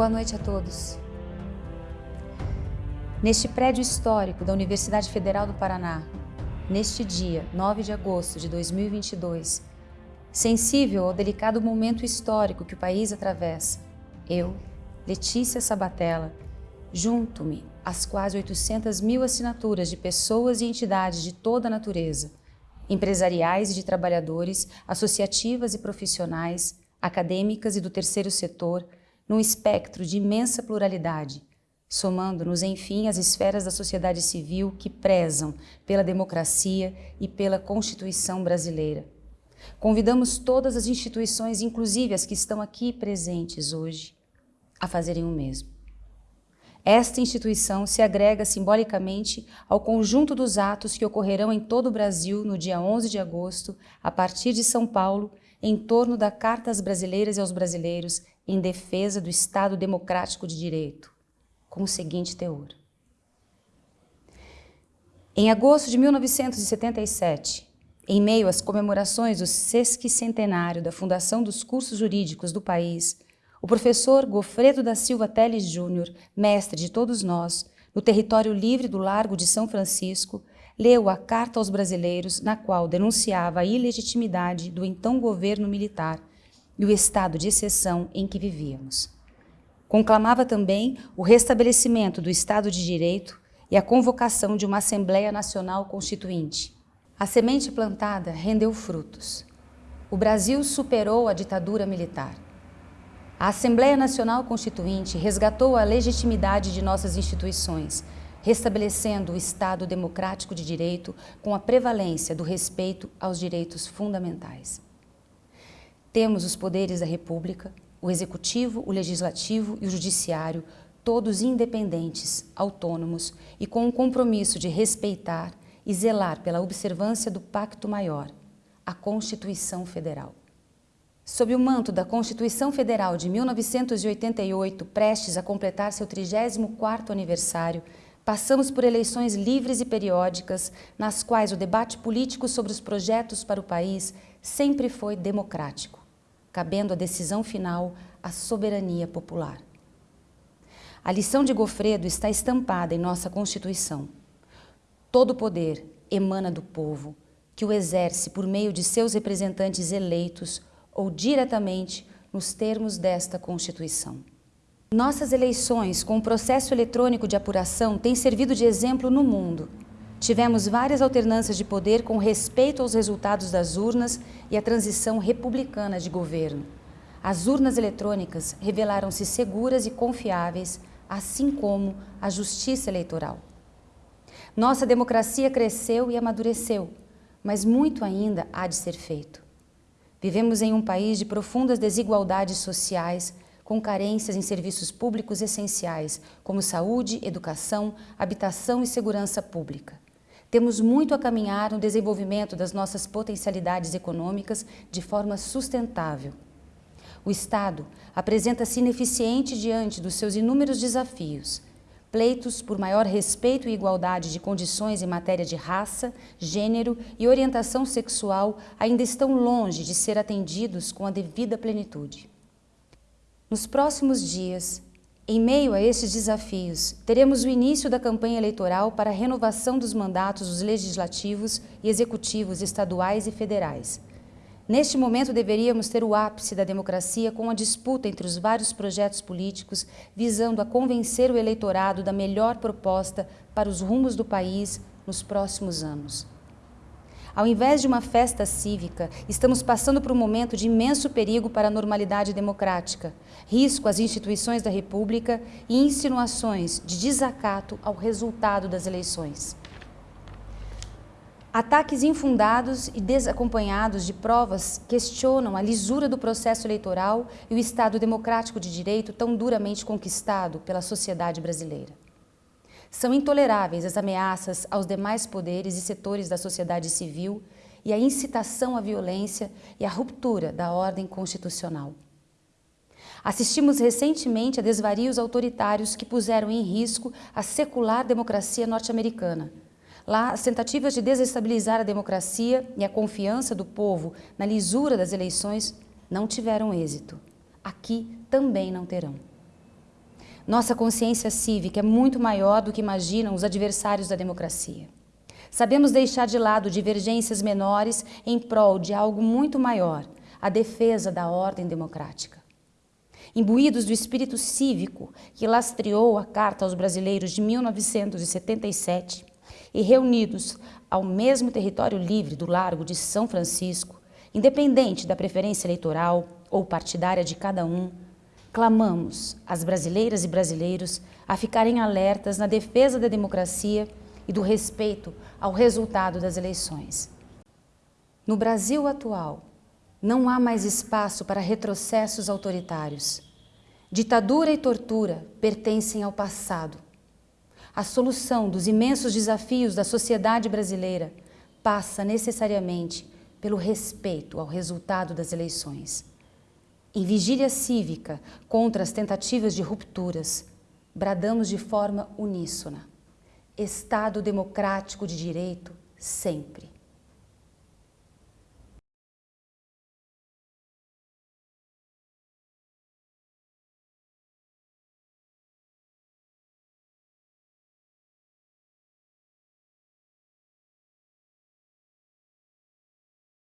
Boa noite a todos. Neste prédio histórico da Universidade Federal do Paraná, neste dia, 9 de agosto de 2022, sensível ao delicado momento histórico que o país atravessa, eu, Letícia Sabatella, junto-me às quase 800 mil assinaturas de pessoas e entidades de toda a natureza, empresariais e de trabalhadores, associativas e profissionais, acadêmicas e do terceiro setor, num espectro de imensa pluralidade, somando-nos, enfim, às esferas da sociedade civil que prezam pela democracia e pela Constituição brasileira. Convidamos todas as instituições, inclusive as que estão aqui presentes hoje, a fazerem o mesmo. Esta instituição se agrega simbolicamente ao conjunto dos atos que ocorrerão em todo o Brasil no dia 11 de agosto, a partir de São Paulo, em torno da Carta às Brasileiras e aos Brasileiros em defesa do Estado Democrático de Direito, com o seguinte teor. Em agosto de 1977, em meio às comemorações do sesquicentenário da fundação dos cursos jurídicos do país, o professor Gofredo da Silva Teles Júnior, mestre de todos nós, no território livre do Largo de São Francisco, leu a Carta aos Brasileiros, na qual denunciava a ilegitimidade do então governo militar e o estado de exceção em que vivíamos. Conclamava também o restabelecimento do Estado de Direito e a convocação de uma Assembleia Nacional Constituinte. A semente plantada rendeu frutos. O Brasil superou a ditadura militar. A Assembleia Nacional Constituinte resgatou a legitimidade de nossas instituições, restabelecendo o Estado democrático de direito com a prevalência do respeito aos direitos fundamentais. Temos os poderes da República, o Executivo, o Legislativo e o Judiciário, todos independentes, autônomos e com o compromisso de respeitar e zelar pela observância do Pacto Maior, a Constituição Federal. Sob o manto da Constituição Federal de 1988, prestes a completar seu 34º aniversário, Passamos por eleições livres e periódicas, nas quais o debate político sobre os projetos para o país sempre foi democrático, cabendo a decisão final à soberania popular. A lição de Gofredo está estampada em nossa Constituição. Todo poder emana do povo, que o exerce por meio de seus representantes eleitos ou diretamente nos termos desta Constituição. Nossas eleições com o processo eletrônico de apuração têm servido de exemplo no mundo. Tivemos várias alternâncias de poder com respeito aos resultados das urnas e a transição republicana de governo. As urnas eletrônicas revelaram-se seguras e confiáveis, assim como a justiça eleitoral. Nossa democracia cresceu e amadureceu, mas muito ainda há de ser feito. Vivemos em um país de profundas desigualdades sociais, com carências em serviços públicos essenciais, como saúde, educação, habitação e segurança pública. Temos muito a caminhar no desenvolvimento das nossas potencialidades econômicas de forma sustentável. O Estado apresenta-se ineficiente diante dos seus inúmeros desafios. Pleitos por maior respeito e igualdade de condições em matéria de raça, gênero e orientação sexual ainda estão longe de ser atendidos com a devida plenitude. Nos próximos dias, em meio a estes desafios, teremos o início da campanha eleitoral para a renovação dos mandatos dos legislativos e executivos estaduais e federais. Neste momento, deveríamos ter o ápice da democracia com a disputa entre os vários projetos políticos visando a convencer o eleitorado da melhor proposta para os rumos do país nos próximos anos. Ao invés de uma festa cívica, estamos passando por um momento de imenso perigo para a normalidade democrática, risco às instituições da República e insinuações de desacato ao resultado das eleições. Ataques infundados e desacompanhados de provas questionam a lisura do processo eleitoral e o Estado democrático de direito tão duramente conquistado pela sociedade brasileira. São intoleráveis as ameaças aos demais poderes e setores da sociedade civil e a incitação à violência e à ruptura da ordem constitucional. Assistimos recentemente a desvarios autoritários que puseram em risco a secular democracia norte-americana. Lá, as tentativas de desestabilizar a democracia e a confiança do povo na lisura das eleições não tiveram êxito. Aqui também não terão. Nossa consciência cívica é muito maior do que imaginam os adversários da democracia. Sabemos deixar de lado divergências menores em prol de algo muito maior, a defesa da ordem democrática. Imbuídos do espírito cívico que lastreou a Carta aos Brasileiros de 1977 e reunidos ao mesmo território livre do Largo de São Francisco, independente da preferência eleitoral ou partidária de cada um, clamamos às brasileiras e brasileiros a ficarem alertas na defesa da democracia e do respeito ao resultado das eleições. No Brasil atual, não há mais espaço para retrocessos autoritários. Ditadura e tortura pertencem ao passado. A solução dos imensos desafios da sociedade brasileira passa necessariamente pelo respeito ao resultado das eleições. Em vigília cívica contra as tentativas de rupturas, bradamos de forma uníssona. Estado democrático de direito sempre.